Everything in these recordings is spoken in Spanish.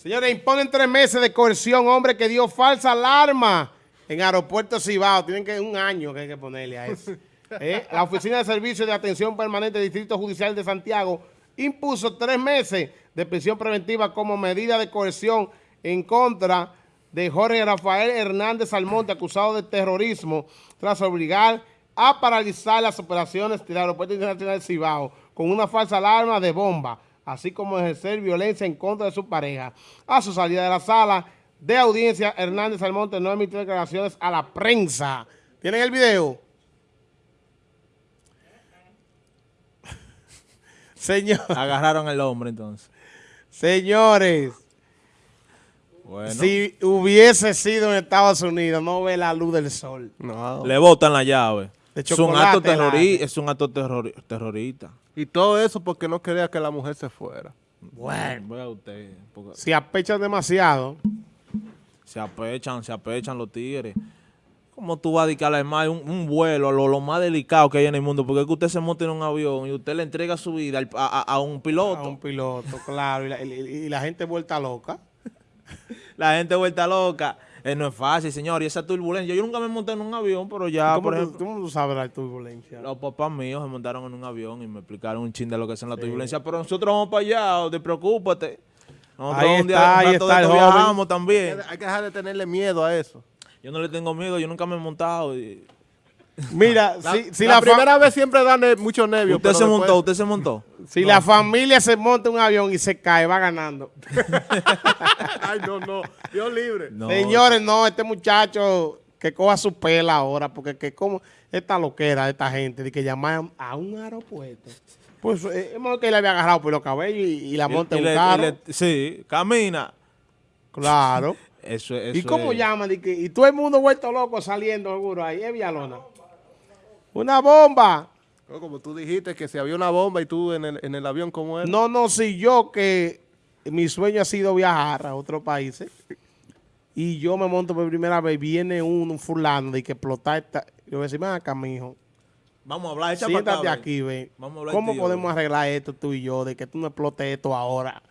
Señores, imponen tres meses de coerción, hombre que dio falsa alarma en aeropuerto Cibao. Tienen que un año que hay que ponerle a eso. ¿Eh? La Oficina de Servicios de Atención Permanente del Distrito Judicial de Santiago impuso tres meses de prisión preventiva como medida de coerción en contra de Jorge Rafael Hernández Almonte, acusado de terrorismo, tras obligar a paralizar las operaciones del Aeropuerto Internacional de Cibao con una falsa alarma de bomba así como ejercer violencia en contra de su pareja. A su salida de la sala de audiencia, Hernández Almonte no emitió declaraciones a la prensa. ¿Tienen el video? Señor. Agarraron el hombre entonces. Señores, si hubiese sido en Estados Unidos, no ve la luz del sol. No. Le botan la llave. Es un acto, es un acto terrorista. Y todo eso porque no quería que la mujer se fuera. Bueno, usted. Si apechan demasiado. Se apechan, se apechan los tigres. ¿Cómo tú vas a dedicarle más un, un vuelo, lo, lo, más delicado que hay en el mundo? Porque es que usted se monta en un avión y usted le entrega su vida a, un piloto. A un piloto, claro. y la gente vuelta loca. la gente vuelta loca. Eh, no es fácil, señor, y esa turbulencia. Yo nunca me monté en un avión, pero ya, por ejemplo... ¿Cómo tú sabes la turbulencia? Los papás míos se montaron en un avión y me explicaron un chin de lo que es la turbulencia. Pero nosotros vamos para allá, no te preocúpate. Nosotros ahí está, ahí está viajamos también. Hay que dejar de tenerle miedo a eso. Yo no le tengo miedo, yo nunca me he montado y... Mira, si, la, primera vez siempre dan mucho nervios. Usted se montó, usted se montó. Si la familia se monta en un avión y se cae, va ganando. Ay, no, no. Dios libre. Señores, no, este muchacho que coja su pela ahora, porque que como esta loquera de esta gente de que llaman a un aeropuerto. Pues eh, es que le había agarrado por los cabellos y, la monta en un carro. sí, camina. Claro. eso, eso ¿Y cómo llaman? Y, todo el mundo vuelto loco saliendo seguro ahí. Es Villalona. Una bomba. como tú dijiste que si había una bomba y tú en el, en el avión, ¿cómo era? No, no, si yo que mi sueño ha sido viajar a otros países y yo me monto por primera vez, viene un, fulano y que explota esta... Yo voy a decir, acá, mijo. Vamos a hablar, Siéntate aquí, ve. ¿Cómo podemos arreglar esto tú y yo, de que tú no explotes esto ahora?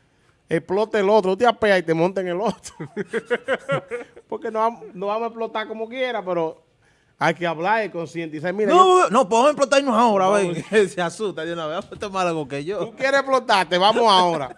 Explote el otro, tú te apeas y te monta en el otro. Porque no, no vamos a explotar como quiera, pero hay que hablar y concientizar. Mira, no, no, podemos explotarnos ahora, ven. Se asusta de una vez, es más algo que yo. Tú quieres explotarte, vamos ahora.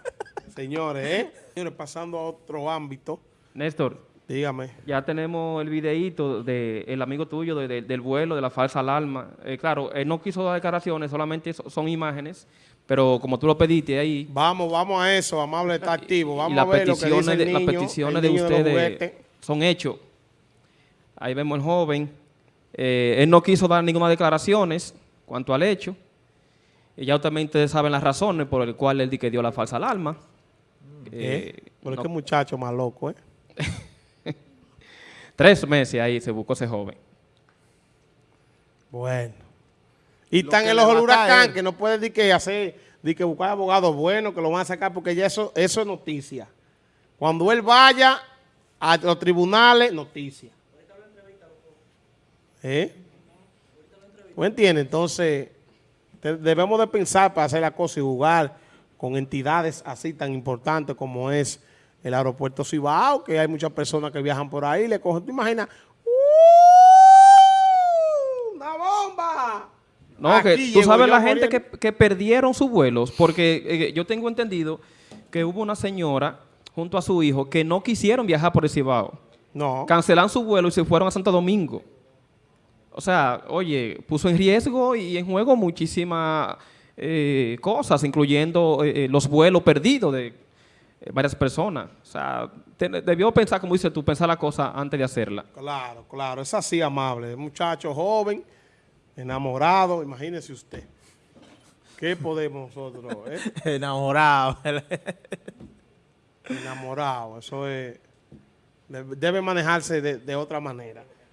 Señores, ¿eh? Señores, pasando a otro ámbito. Néstor. Dígame. Ya tenemos el videíto del amigo tuyo del vuelo, de la falsa alarma. Eh, claro, él no quiso dar declaraciones, solamente son imágenes, pero como tú lo pediste ahí... Vamos, vamos a eso, amable, está activo. Vamos a ver lo que dice Las peticiones de ustedes son hechos. Ahí vemos el joven eh, él no quiso dar ninguna declaraciones cuanto al hecho. Y ya también ustedes saben las razones por las cuales él di que dio la falsa alarma. ¿Eh? Pero qué muchacho más loco, ¿eh? Tres meses ahí se buscó ese joven. Bueno. Y están en los huracán que no puede decir que hacer, di que buscar abogados buenos, que lo van a sacar, porque ya eso, eso es noticia. Cuando él vaya a los tribunales, noticia. ¿Eh? ¿Usted entiende? Entonces, debemos de pensar para hacer la cosa y jugar con entidades así tan importantes como es el aeropuerto Cibao, que hay muchas personas que viajan por ahí, le cogen, ¿te imaginas? ¡Uh! ¡Una bomba! No, que tú sabes la gente que, perdieron sus vuelos, porque eh, yo tengo entendido que hubo una señora junto a su hijo que no quisieron viajar por el Cibao. No. Cancelan su vuelo y se fueron a Santo Domingo. O sea, oye, puso en riesgo y en juego muchísimas eh, cosas, incluyendo eh, eh, los vuelos perdidos de varias personas. O sea, debió pensar, como dices tú, pensar la cosa antes de hacerla. Claro, claro, es así amable. Muchacho joven, enamorado, imagínese usted. ¿Qué podemos nosotros? enamorado. enamorado, eso es... Debe manejarse de otra manera.